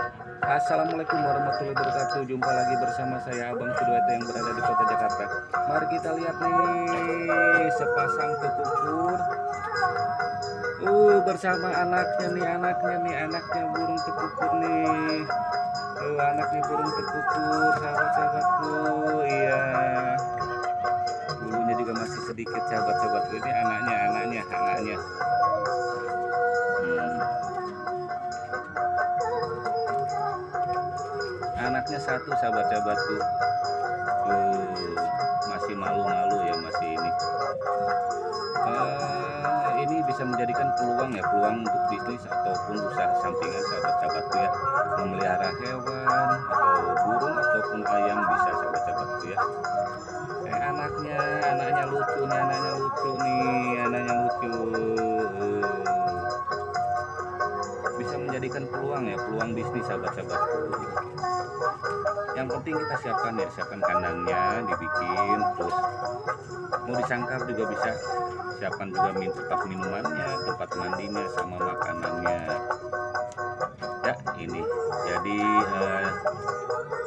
Assalamualaikum warahmatullahi wabarakatuh. Jumpa lagi bersama saya Abang Sudoeto yang berada di kota Jakarta. Mari kita lihat nih Sepasang tekukur Uh bersama anaknya nih Anaknya nih Anaknya burung tekukur nih. Uh anaknya burung tekukur Sahabat-sahabatku satu sahabat-sahabatku. Uh, masih malu-malu ya masih ini. Uh, ini bisa menjadikan peluang ya peluang untuk bisnis ataupun usaha sampingan sahabat-sahabatku ya. Memelihara hewan atau burung ataupun ayam bisa sahabat-sahabatku ya. Eh, anaknya anaknya lucu nih anaknya lucu nih anaknya lucu. Uh, bisa menjadikan peluang ya peluang bisnis sahabat-sahabatku yang penting kita siapkan ya siapkan kandangnya dibikin terus mau disangkar juga bisa. Siapkan juga min tempat minumannya tempat mandinya sama makanannya. Ya ini. Jadi eh,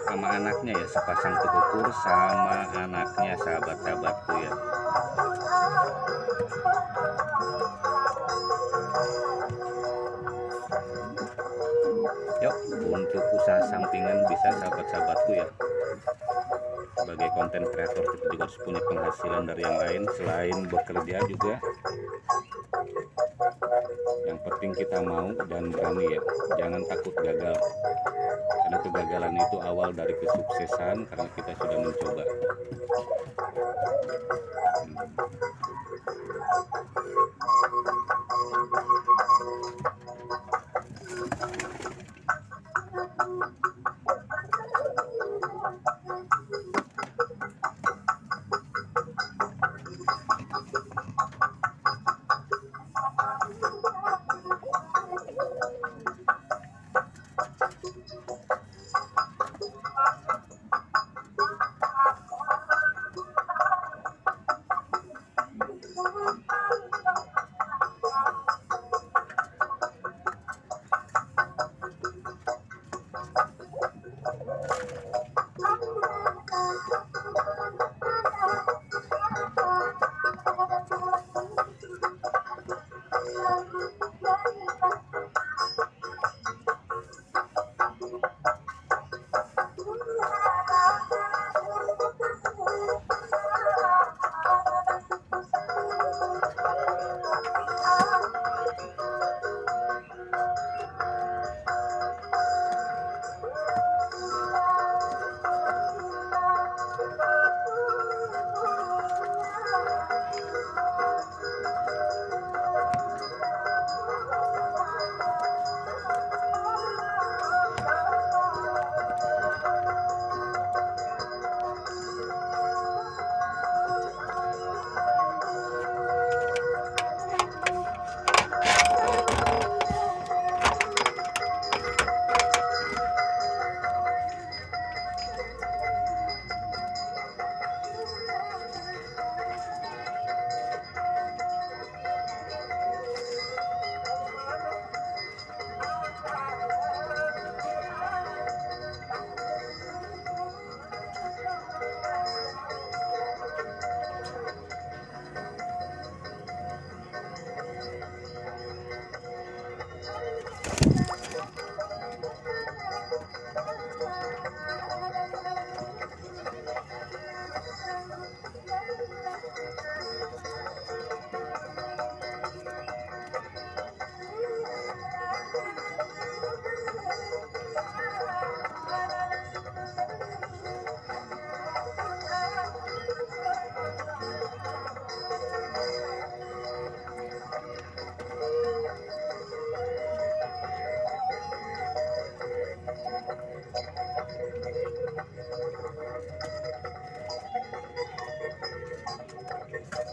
sama anaknya ya sepasang tekukur sama anaknya sahabat-sahabatku ya bisa sampingan bisa sahabat-sahabatku ya. Sebagai konten kreator kita juga harus punya penghasilan dari yang lain selain bekerja juga. Yang penting kita mau dan berani ya. Jangan takut gagal. Karena kegagalan itu awal dari kesuksesan karena kita sudah mencoba. Hmm.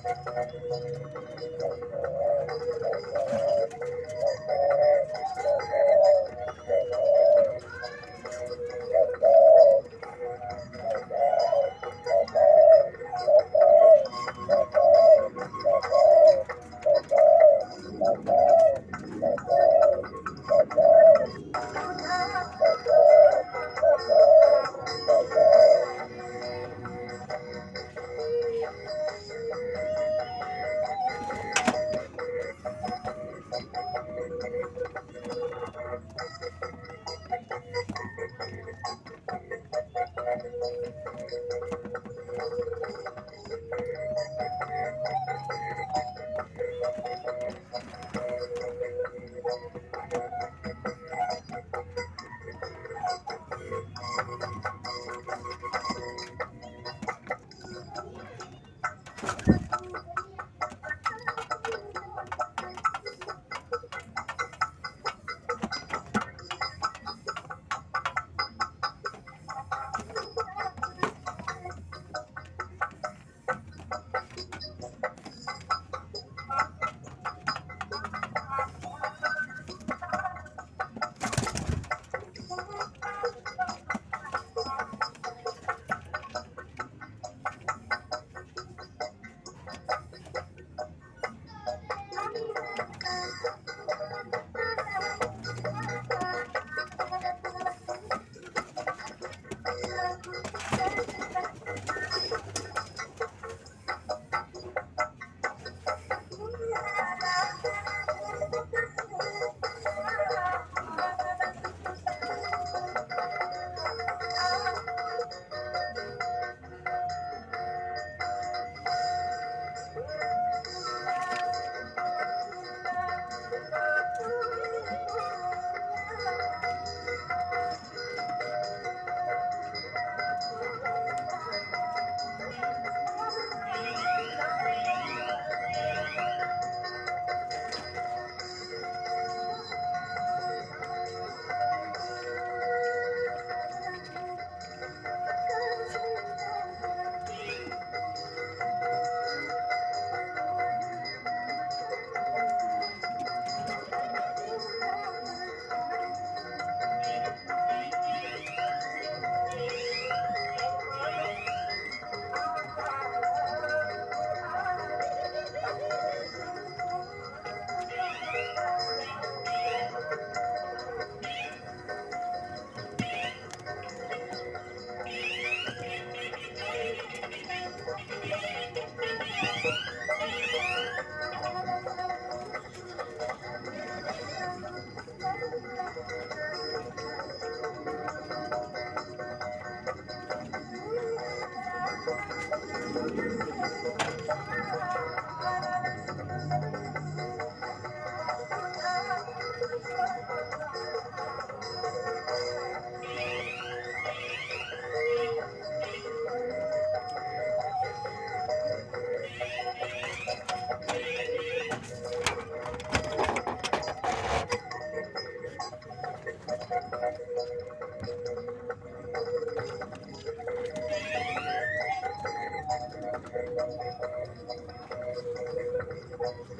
どうも。Thank you.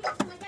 like,